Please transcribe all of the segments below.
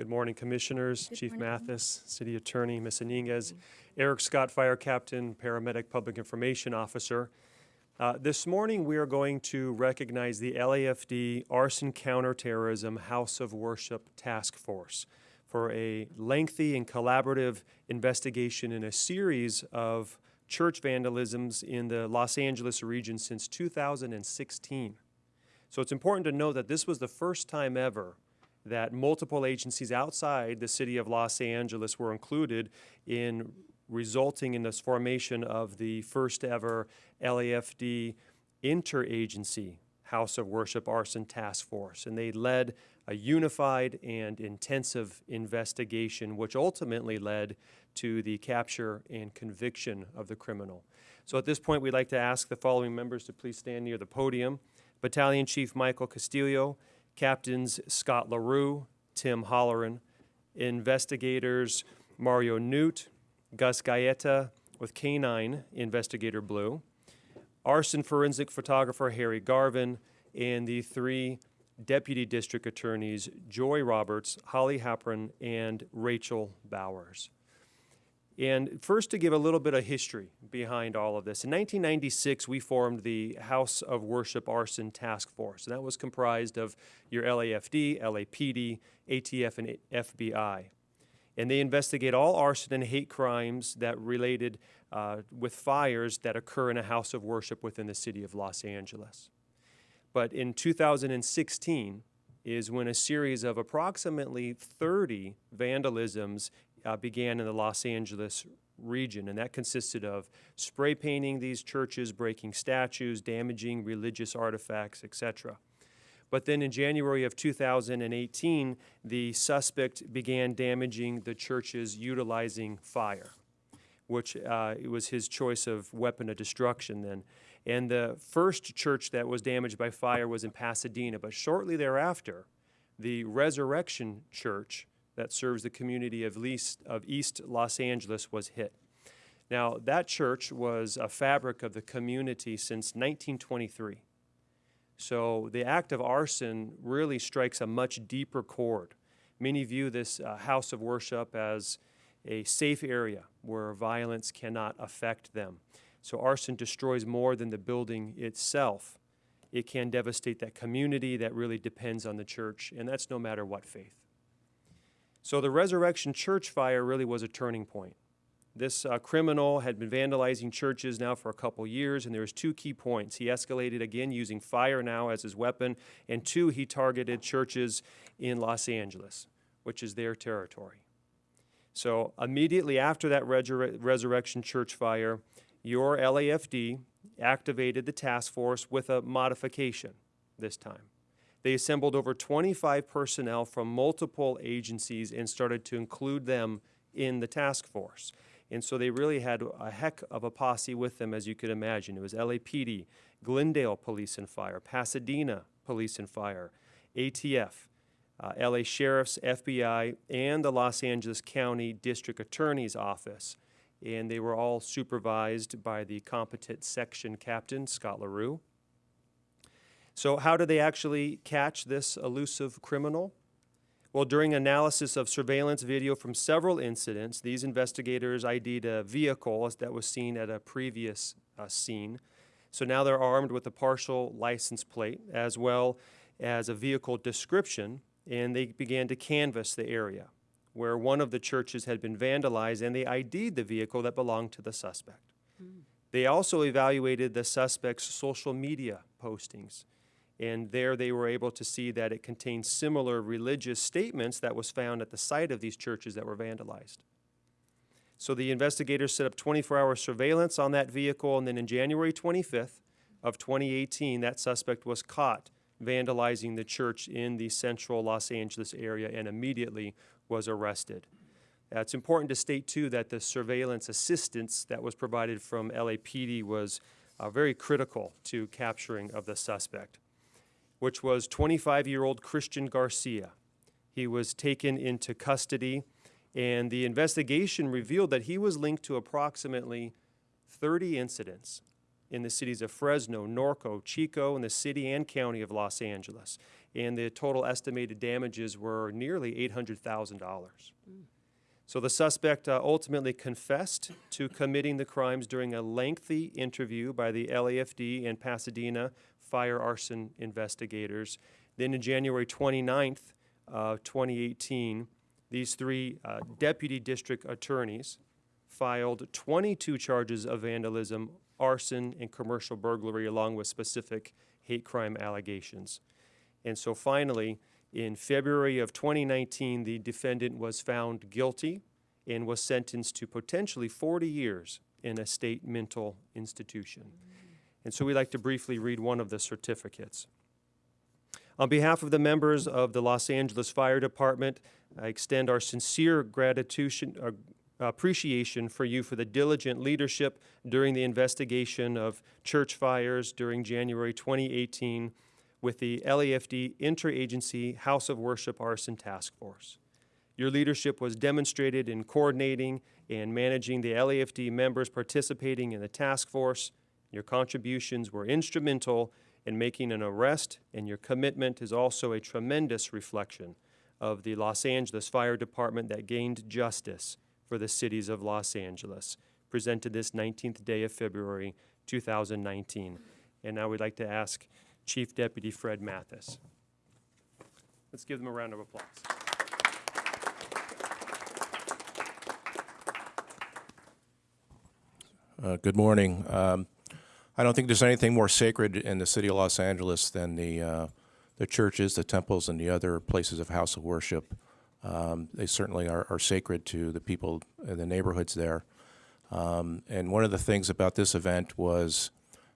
Good morning, Commissioners, Good Chief morning. Mathis, City Attorney, Ms. Iniguez, Eric Scott, Fire Captain, Paramedic Public Information Officer. Uh, This morning, we are going to recognize the LAFD Arson Counterterrorism House of Worship Task Force for a lengthy and collaborative investigation in a series of church vandalisms in the Los Angeles region since 2016. So it's important to know that this was the first time ever that multiple agencies outside the city of Los Angeles were included in resulting in this formation of the first ever LAFD interagency House of Worship Arson Task Force. And they led a unified and intensive investigation, which ultimately led to the capture and conviction of the criminal. So at this point, we'd like to ask the following members to please stand near the podium. Battalion Chief Michael Castillo, Captains Scott LaRue, Tim Holleran, investigators Mario Newt, Gus Gaeta with K-9 Investigator Blue, arson forensic photographer Harry Garvin, and the three deputy district attorneys Joy Roberts, Holly Hapron, and Rachel Bowers. And first, to give a little bit of history behind all of this. In 1996, we formed the House of Worship Arson Task Force, and that was comprised of your LAFD, LAPD, ATF, and FBI. And they investigate all arson and hate crimes that related uh, with fires that occur in a house of worship within the city of Los Angeles. But in 2016 is when a series of approximately 30 vandalisms uh, began in the Los Angeles region, and that consisted of spray painting these churches, breaking statues, damaging religious artifacts, etc. But then in January of 2018, the suspect began damaging the churches utilizing fire, which uh, it was his choice of weapon of destruction then. And the first church that was damaged by fire was in Pasadena, but shortly thereafter, the Resurrection Church that serves the community of East, of East Los Angeles was hit. Now, that church was a fabric of the community since 1923. So the act of arson really strikes a much deeper chord. Many view this uh, house of worship as a safe area where violence cannot affect them. So arson destroys more than the building itself. It can devastate that community that really depends on the church, and that's no matter what faith. So the Resurrection Church fire really was a turning point. This uh, criminal had been vandalizing churches now for a couple years, and there was two key points. He escalated again using fire now as his weapon, and two, he targeted churches in Los Angeles, which is their territory. So immediately after that Resur- Resurrection Church fire, your LAFD activated the task force with a modification this time. They assembled over 25 personnel from multiple agencies and started to include them in the task force. And so they really had a heck of a posse with them, as you could imagine. It was LAPD, Glendale Police and Fire, Pasadena Police and Fire, ATF, uh, LA Sheriff's, FBI, and the Los Angeles County District Attorney's Office. And they were all supervised by the competent section captain, Scott LaRue. So, how did they actually catch this elusive criminal? Well, during analysis of surveillance video from several incidents, these investigators ID'd a vehicle that was seen at a previous uh, scene. So now they're armed with a partial license plate as well as a vehicle description, and they began to canvass the area where one of the churches had been vandalized, and they ID'd the vehicle that belonged to the suspect. They also evaluated the suspect's social media postings and there they were able to see that it contained similar religious statements that was found at the site of these churches that were vandalized. So the investigators set up 24-hour surveillance on that vehicle, and then in January 25th of 2018, that suspect was caught vandalizing the church in the central Los Angeles area and immediately was arrested. It's important to state, too, that the surveillance assistance that was provided from LAPD was uh, very critical to capturing of the suspect which was 25 year old Christian Garcia. He was taken into custody, and the investigation revealed that he was linked to approximately 30 incidents in the cities of Fresno, Norco, Chico, and the city and county of Los Angeles. And the total estimated damages were nearly $800,000. So the suspect uh, ultimately confessed to committing the crimes during a lengthy interview by the LAFD and Pasadena fire arson investigators. Then in January 29th, uh, 2018, these three uh, deputy district attorneys filed 22 charges of vandalism, arson, and commercial burglary, along with specific hate crime allegations. And so finally, in February of 2019, the defendant was found guilty and was sentenced to potentially 40 years in a state mental institution. And so we'd like to briefly read one of the certificates. On behalf of the members of the Los Angeles Fire Department, I extend our sincere gratitude, uh, appreciation for you for the diligent leadership during the investigation of church fires during January 2018 with the LAFD Interagency House of Worship Arson Task Force. Your leadership was demonstrated in coordinating and managing the LAFD members participating in the task force. Your contributions were instrumental in making an arrest, and your commitment is also a tremendous reflection of the Los Angeles Fire Department that gained justice for the cities of Los Angeles, presented this 19th day of February 2019. And now we'd like to ask Chief Deputy Fred Mathis. Let's give them a round of applause. Uh, Good morning. Um, I don't think there's anything more sacred in the city of Los Angeles than the, uh, the churches, the temples, and the other places of house of worship. Um, They certainly are are sacred to the people in the neighborhoods there. Um, And one of the things about this event was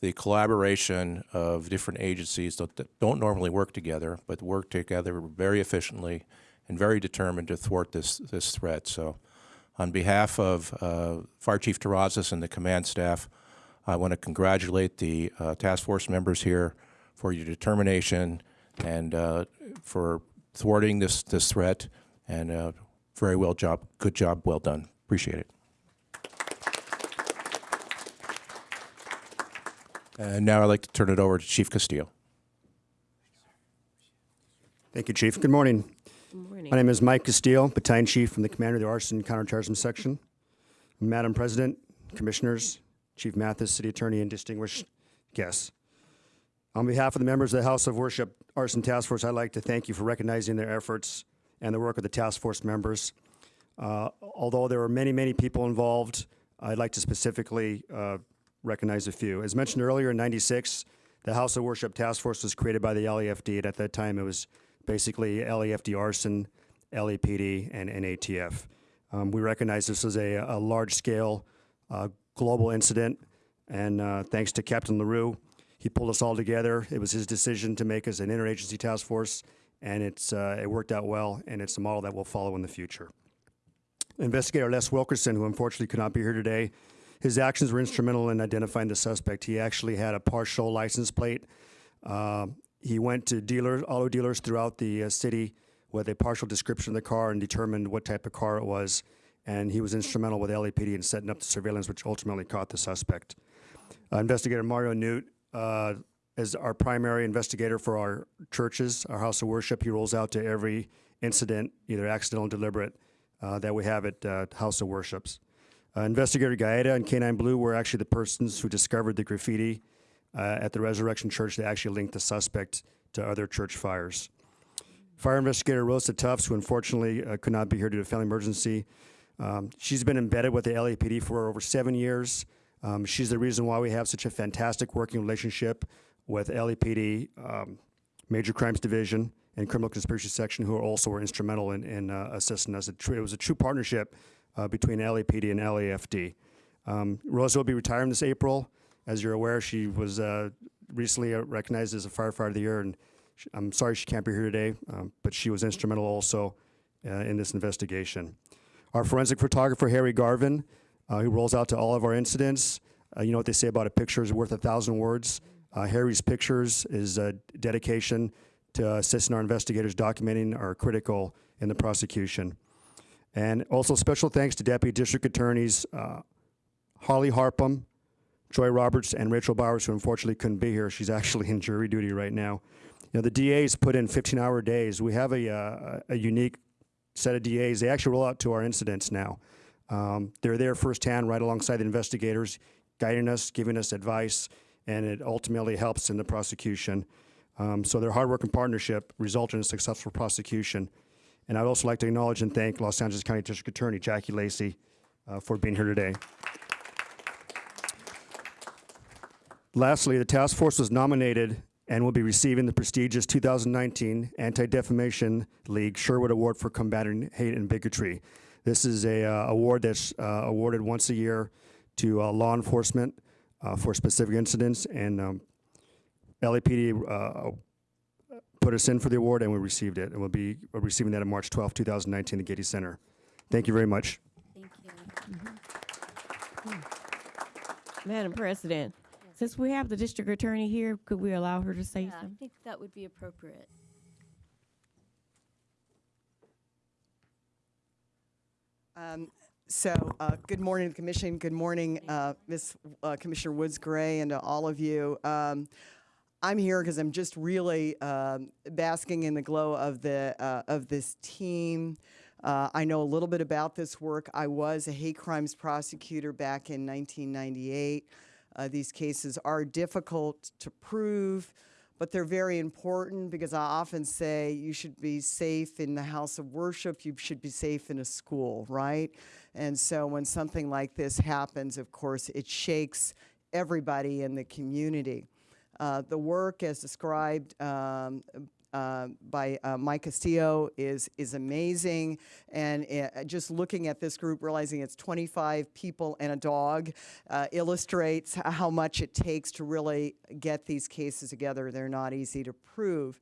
the collaboration of different agencies that don't normally work together, but work together very efficiently and very determined to thwart this, this threat. So on behalf of uh, Fire Chief Terrazas and the command staff, I want to congratulate the uh, task force members here for your determination and uh, for thwarting this, this threat. And uh, very well job, good job, well done. Appreciate it. And now I'd like to turn it over to Chief Castillo. Thank you, Chief. Good morning. Good morning. My name is Mike Castillo, Battalion Chief from the Commander of the Arson Counterterrorism Section. Madam President, Commissioners, Chief Mathis, City Attorney, and distinguished guests. On behalf of the members of the House of Worship Arson Task Force, I'd like to thank you for recognizing their efforts and the work of the task force members. Uh, although there were many, many people involved, I'd like to specifically uh, recognize a few. As mentioned earlier, in 96, the House of Worship Task Force was created by the LAFD, and at that time it was basically LAFD arson, LAPD, and NATF. Um, we recognize this as a, a large-scale uh, global incident, and uh, thanks to Captain LaRue, he pulled us all together. It was his decision to make us an interagency task force, and it's, uh, it worked out well, and it's a model that we'll follow in the future. Investigator Les Wilkerson, who unfortunately could not be here today, his actions were instrumental in identifying the suspect. He actually had a partial license plate. Uh, he went to dealers, auto dealers throughout the uh, city with a partial description of the car and determined what type of car it was. And he was instrumental with LAPD in setting up the surveillance, which ultimately caught the suspect. Uh, Investigator Mario Newt uh, is our primary investigator for our churches, our house of worship. He rolls out to every incident, either accidental or deliberate, uh, that we have at uh, house of worships. Uh, Investigator Gaeta and Canine Blue were actually the persons who discovered the graffiti uh, at the Resurrection Church that actually linked the suspect to other church fires. Fire investigator Rosa Tufts, who unfortunately could not be here due to a family emergency, um, she's been embedded with the LAPD for over seven years. Um, she's the reason why we have such a fantastic working relationship with LAPD, um, Major Crimes Division, and Criminal Conspiracy Section, who are also were instrumental in, in uh, assisting us. It, was a true partnership uh, between LAPD and LAFD. Um, Rosa will be retiring this April. As you're aware, she was uh, recently uh, recognized as a firefighter of the year, and sh I'm sorry she can't be here today, um, but she was instrumental also uh, in this investigation. Our forensic photographer, Harry Garvin, uh, who rolls out to all of our incidents. Uh, you know what they say about a picture is worth a thousand words. Uh, Harry's pictures, is uh, dedication to assisting our investigators documenting are critical in the prosecution. And also special thanks to Deputy District Attorneys uh, Harley Harpham, Joy Roberts and Rachel Bowers, who unfortunately couldn't be here. She's actually in jury duty right now. You know, the DAs put in 15-hour days. We have a, uh, a unique set of DAs. They actually roll out to our incidents now. Um, they're there firsthand, right alongside the investigators, guiding us, giving us advice, and it ultimately helps in the prosecution. Um, so their hard work and partnership resulted in a successful prosecution. And I'd also like to acknowledge and thank Los Angeles County District Attorney Jackie Lacey uh, for being here today. Lastly, the task force was nominated and will be receiving the prestigious 2019 Anti-Defamation League Sherwood Award for combating hate and bigotry. This is a uh, award that's uh, awarded once a year to uh, law enforcement uh, for specific incidents, and um, LAPD uh, put us in for the award, and we received it, and we'll be receiving that on March 12, 2019, at the Getty Center. Thank you very much. Thank you. Madam President, since we have the district attorney here, could we allow her to say Yeah, I think that would be appropriate. Um, So, uh, good morning, Commission. Good morning, uh, Ms. uh, Commissioner Woods Gray, and to all of you. Um, I'm here because I'm just really um, basking in the glow of the uh, of this team. Uh, I know a little bit about this work. I was a hate crimes prosecutor back in 1998. Uh, these cases are difficult to prove, but they're very important because I often say you should be safe in the house of worship, you should be safe in a school, right? And so when something like this happens, of course, it shakes everybody in the community. Uh, the work, as described um, uh, by uh, Mike Castillo, is is amazing. And uh, just looking at this group, realizing it's 25 people and a dog, uh, illustrates how much it takes to really get these cases together. They're not easy to prove.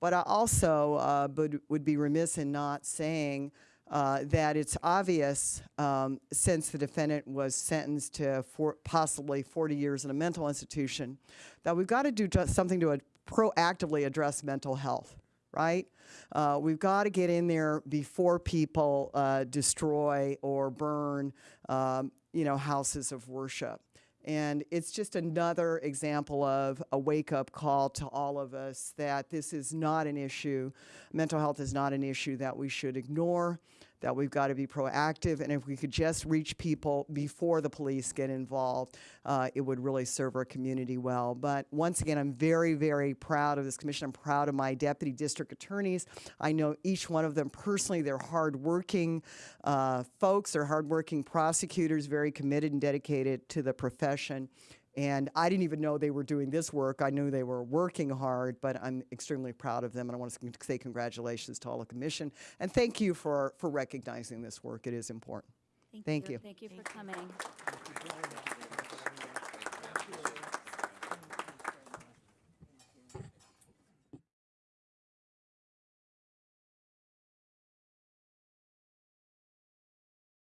But I also uh, would, would be remiss in not saying uh, that it's obvious um, since the defendant was sentenced to possibly 40 years in a mental institution that we've got to do something to proactively address mental health right uh, we've got to get in there before people uh, destroy or burn um, you know houses of worship and it's just another example of a wake up call to all of us that this is not an issue. Mental health is not an issue that we should ignore, that we've got to be proactive. And if we could just reach people before the police get involved, uh, it would really serve our community well. But once again, I'm very, very proud of this commission. I'm proud of my deputy district attorneys. I know each one of them personally. They're hardworking uh, folks, they're hardworking prosecutors, very committed and dedicated to the profession. And I didn't even know they were doing this work. I knew they were working hard, but I'm extremely proud of them. And I want to say congratulations to all the commission. And thank you for, for recognizing this work. It is important. Thank you. Thank you for coming.